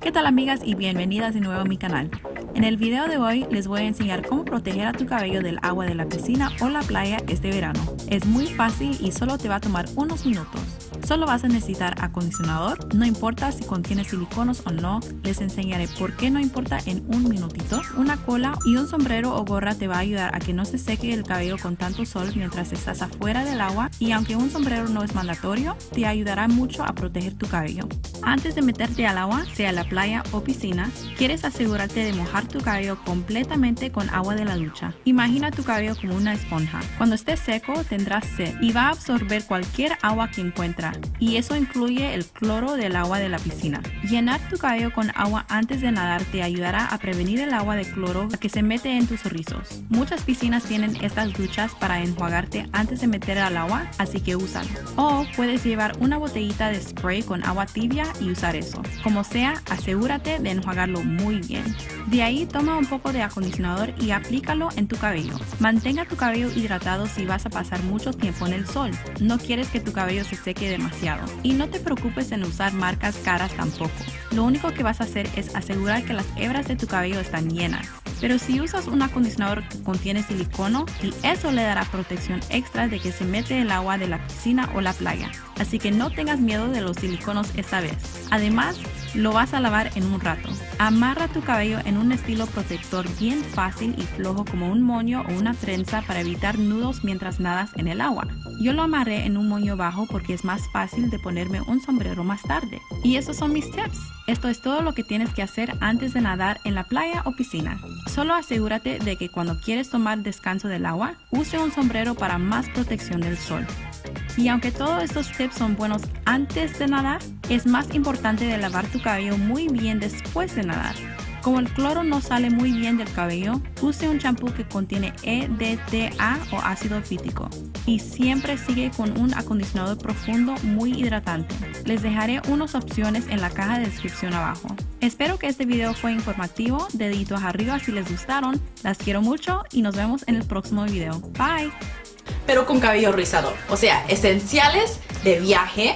¿Qué tal amigas y bienvenidas de nuevo a mi canal? En el video de hoy les voy a enseñar cómo proteger a tu cabello del agua de la piscina o la playa este verano. Es muy fácil y solo te va a tomar unos minutos. Solo vas a necesitar acondicionador, no importa si contiene siliconos o no, les enseñaré por qué no importa en un minutito. Una cola y un sombrero o gorra te va a ayudar a que no se seque el cabello con tanto sol mientras estás afuera del agua y aunque un sombrero no es mandatorio, te ayudará mucho a proteger tu cabello. Antes de meterte al agua, sea la playa o piscina, quieres asegurarte de mojar tu cabello completamente con agua de la ducha. Imagina tu cabello como una esponja. Cuando esté seco tendrás sed y va a absorber cualquier agua que encuentra y eso incluye el cloro del agua de la piscina. Llenar tu cabello con agua antes de nadar te ayudará a prevenir el agua de cloro que se mete en tus rizos. Muchas piscinas tienen estas duchas para enjuagarte antes de meter al agua, así que úsalo. O puedes llevar una botellita de spray con agua tibia y usar eso. Como sea, asegúrate de enjuagarlo muy bien. De ahí toma un poco de acondicionador y aplícalo en tu cabello. Mantenga tu cabello hidratado si vas a pasar mucho tiempo en el sol. No quieres que tu cabello se seque demasiado y no te preocupes en usar marcas caras tampoco. Lo único que vas a hacer es asegurar que las hebras de tu cabello están llenas. Pero si usas un acondicionador que contiene silicono, y eso le dará protección extra de que se mete el agua de la piscina o la playa. Así que no tengas miedo de los siliconos esta vez. Además, lo vas a lavar en un rato. Amarra tu cabello en un estilo protector bien fácil y flojo como un moño o una trenza para evitar nudos mientras nadas en el agua. Yo lo amarré en un moño bajo porque es más fácil de ponerme un sombrero más tarde. Y esos son mis tips. Esto es todo lo que tienes que hacer antes de nadar en la playa o piscina. Solo asegúrate de que cuando quieres tomar descanso del agua, use un sombrero para más protección del sol. Y aunque todos estos tips son buenos antes de nadar, es más importante de lavar tu cabello muy bien después de nadar. Como el cloro no sale muy bien del cabello, use un champú que contiene EDTA o ácido fítico. Y siempre sigue con un acondicionador profundo muy hidratante. Les dejaré unas opciones en la caja de descripción abajo. Espero que este video fue informativo, deditos arriba si les gustaron, las quiero mucho y nos vemos en el próximo video. Bye! pero con cabello rizado. O sea, esenciales de viaje